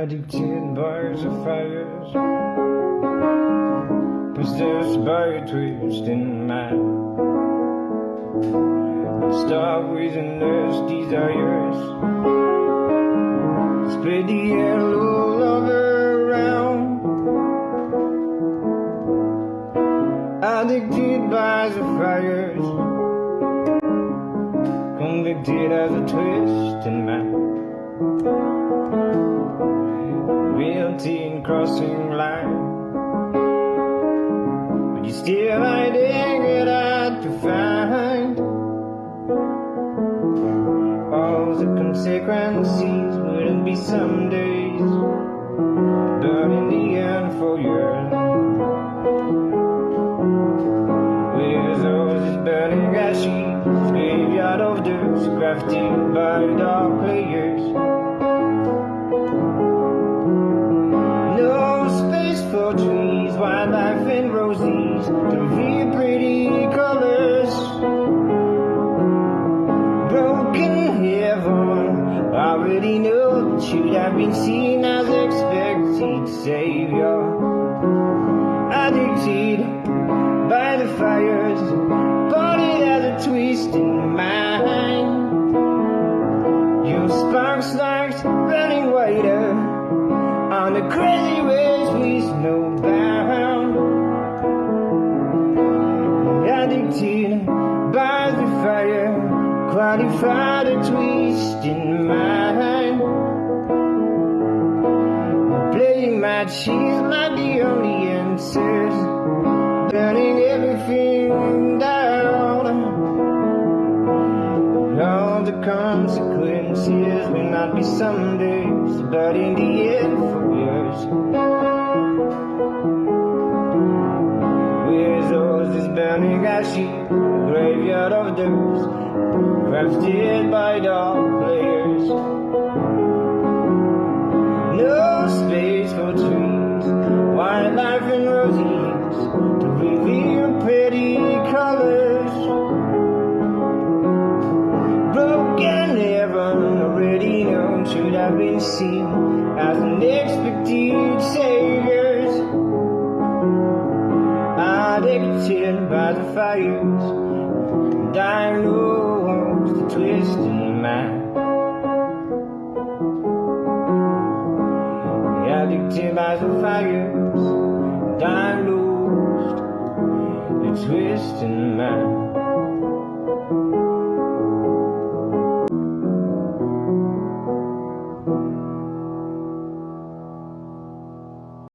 Addicted by the fires. Possessed by a twisting mind. Start with endless desires. Spread the yellow lover around. Addicted by the fires. Convicted as a twisting man crossing line. But you still hiding it hard to find. All the consequences wouldn't be some days. But in the end for you. With all this burning ashes Graveyard of dust Crafted by dark wildlife and roses to reveal pretty colors. Broken heaven, I already know that you'd have been seen as expected savior. Addicted by the fires, body as a twist in mind. Your spark starts running wider on the crazy ways we snowbound Addicted by the fire Qualified a twist in mind Playing my cheese like the only answers Burning everything down. All the consequences may not be some days But in the end for years burning ashy graveyard of dust crafted by dark players no space for trees wildlife and roses to reveal pretty colors. Broken heaven already known should have been seen as an expected saviors addicted by the fires. Diagnosed the twisting mind Addicted by the fires. Diagnosed the twisting mind